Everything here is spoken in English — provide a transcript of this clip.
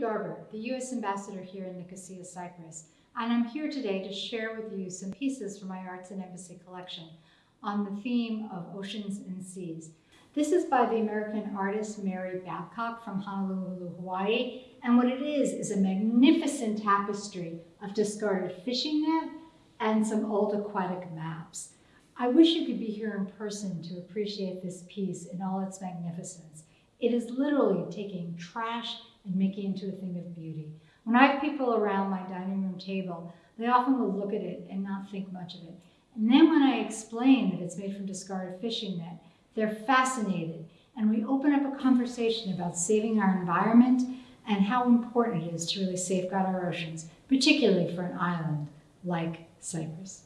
Garber, the U.S. Ambassador here in Nicosia, Cyprus, and I'm here today to share with you some pieces from my Art in Embassies collection on the theme of oceans and seas. This is by the American artist Mary Babcock from Honolulu, Hawaii, and what it is is a magnificent tapestry of discarded fishing net and some old aquatic maps. I wish you could be here in person to appreciate this piece in all its magnificence. It is literally taking trash and making it into a thing of beauty. When I have people around my dining room table, they often will look at it and not think much of it. And then when I explain that it's made from discarded fishing net, they're fascinated. And we open up a conversation about saving our environment and how important it is to really safeguard our oceans, particularly for an island like Cyprus.